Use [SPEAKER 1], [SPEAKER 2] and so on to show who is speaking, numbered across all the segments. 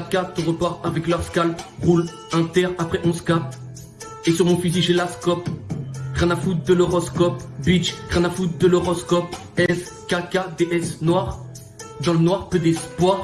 [SPEAKER 1] 4-4, repart avec leur scalp. Roule inter, après on se capte. Et sur mon fusil, j'ai la scope. Rien à foutre de l'horoscope. Bitch, rien à foutre de l'horoscope. S, K, K, D, S, noir. Dans le noir, peu d'espoir.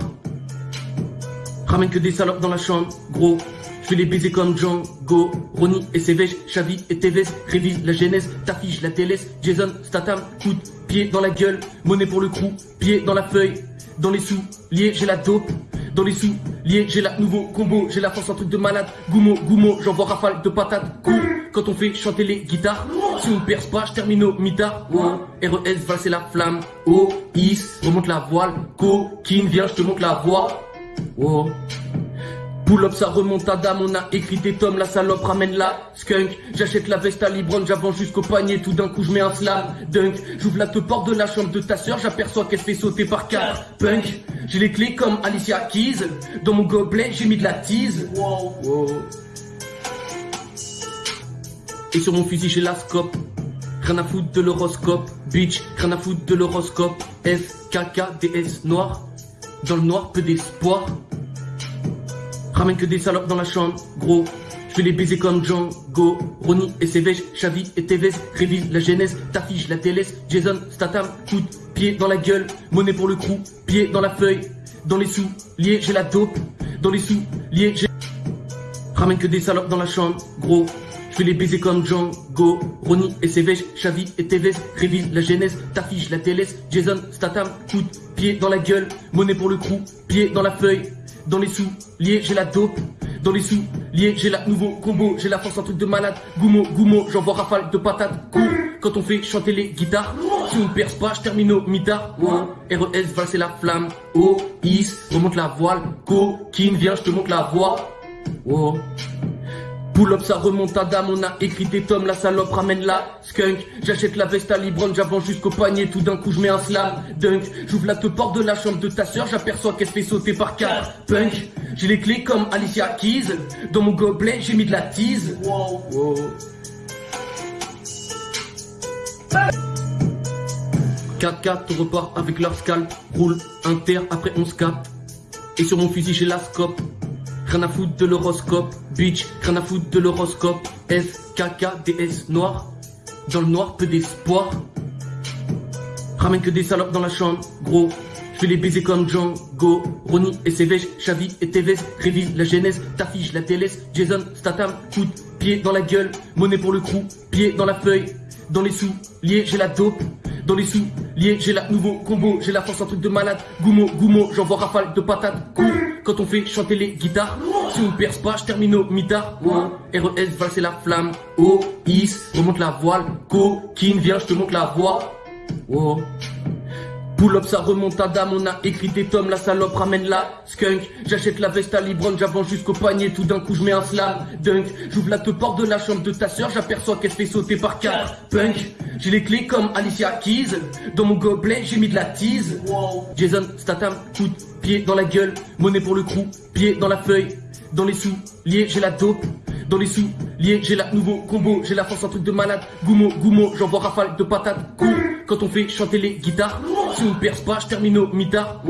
[SPEAKER 1] Ramène que des salopes dans la chambre, gros. Je vais les baiser comme Django. Ronnie et Sévège, Xavi et Tevez. Révise la genèse, t'affiche la télé. Jason, Statham, coup de pied dans la gueule. Monnaie pour le crew, pied dans la feuille. Dans les sous, liés, j'ai la dope. Dans les sous, liés, j'ai la nouveau combo. J'ai la force, un truc de malade. Goumo, goumo, j'envoie rafale de patates. Cool, quand on fait chanter les guitares. Si on perce pas, je termine au mitard. RES, valser la flamme. Oh, is, remonte la voile. Coquine, viens, je te montre la voie. Oh. Pull up, ça remonte à dame, on a écrit des tomes, la salope ramène la skunk. J'achète la veste à Libron, j'avance jusqu'au panier, tout d'un coup je mets un slam dunk. J'ouvre la te porte de la chambre de ta soeur, j'aperçois qu'elle fait sauter par quatre punk. J'ai les clés comme Alicia Keys, dans mon gobelet j'ai mis de la tease. Wow. Et sur mon fusil j'ai la scope. Rien à foutre de l'horoscope, bitch, rien à foutre de l'horoscope. F, K, K, D, S, noir. Dans le noir, peu d'espoir. Ramène que des salopes dans la chambre, gros. Je les baiser comme Django. Ronnie et Sévège, Xavi et Tevez. Révise la genèse, t'affiche la télé. Jason, Statham, coup pied dans la gueule. Monnaie pour le crew, pied dans la feuille. Dans les sous, liés, j'ai la dope. Dans les sous, liés, j'ai. Ramène que des salopes dans la chambre, gros. Je vais les baiser comme Django. Ronnie et Sévège, Xavi et Tevez. Révise la genèse, t'affiche la télé. Jason, Statham, coup pied dans la gueule. Monnaie pour le crew, pied dans la feuille. Dans les sous, liés, j'ai la dope. Dans les sous, liés, j'ai la nouveau combo. J'ai la force, un truc de malade. Goumo, goumo, j'envoie rafale de patates. Cool, quand on fait chanter les guitares. Si on perce pas, je termine au mitard. Oh, RES, valser la flamme. Oh, is, remonte la voile. Coquine, viens, je te montre la voie. Oh. Pull up, ça remonte à dame, on a écrit des tomes, la salope ramène la skunk. J'achète la veste à Libron, j'avance jusqu'au panier, tout d'un coup je mets un slam dunk. J'ouvre la te porte de la chambre de ta soeur, j'aperçois qu'elle se fait sauter par quatre punk. J'ai les clés comme Alicia Keys, dans mon gobelet j'ai mis de la tease. Wow. 4-4, repart avec leur scalp, roule inter, après on se. Et sur mon fusil j'ai la scope. Rien à foutre de l'horoscope, bitch, rien à foutre de l'horoscope. S, K, K, D, S, noir. Dans le noir, peu d'espoir. Ramène que des salopes dans la chambre, gros. Je vais les baiser comme Django. Ronnie et Sévège, Xavi et Tevez. Révise la genèse, t'affiche la télé. Jason, Statham, de pied dans la gueule. Monnaie pour le crew, pied dans la feuille. Dans les sous, liés, j'ai la dope. Dans les sous, liés, j'ai la nouveau combo. J'ai la force, un truc de malade. Goumo, goumo, j'envoie rafale de patates. Quand on fait chanter les guitares. Si on perce pas, je termine au mitard. RES, valser la flamme. Oh, is, remonte la voile. Coquine, viens, je te montre la voie. Oh. Pull ça remonte à dame, on a écrit des tomes, la salope ramène la skunk. J'achète la veste à Libron, j'avance jusqu'au panier, tout d'un coup je mets un slam dunk. J'ouvre la te porte de la chambre de ta soeur, j'aperçois qu'elle fait sauter par quatre punk. J'ai les clés comme Alicia Keys, dans mon gobelet j'ai mis de la tease. Jason, Statham, coup de pied dans la gueule, monnaie pour le crew, pied dans la feuille. Dans les sous, liés, j'ai la dope. Dans les sous, liés, j'ai la nouveau combo. J'ai la force, un truc de malade. Goumo, goumo, j'envoie rafale de patates. Cool, quand on fait chanter les guitares. Si on perce pas, je termine au mitard.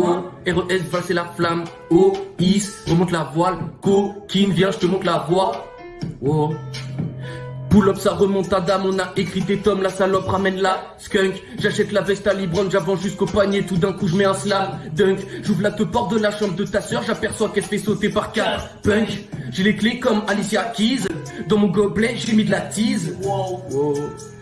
[SPEAKER 1] RES, valser la flamme. Oh, is, remonte la voile. Coquine, viens, je te montre la voie. Oh. Pull up, ça remonte à dame, on a écrit des tomes, la salope ramène la skunk. J'achète la veste à Libron, j'avance jusqu'au panier, tout d'un coup je mets un slam dunk. J'ouvre la te porte de la chambre de ta soeur, j'aperçois qu'elle fait sauter par quatre punk. J'ai les clés comme Alicia Keys, dans mon gobelet j'ai mis de la tease. Wow.
[SPEAKER 2] Hey!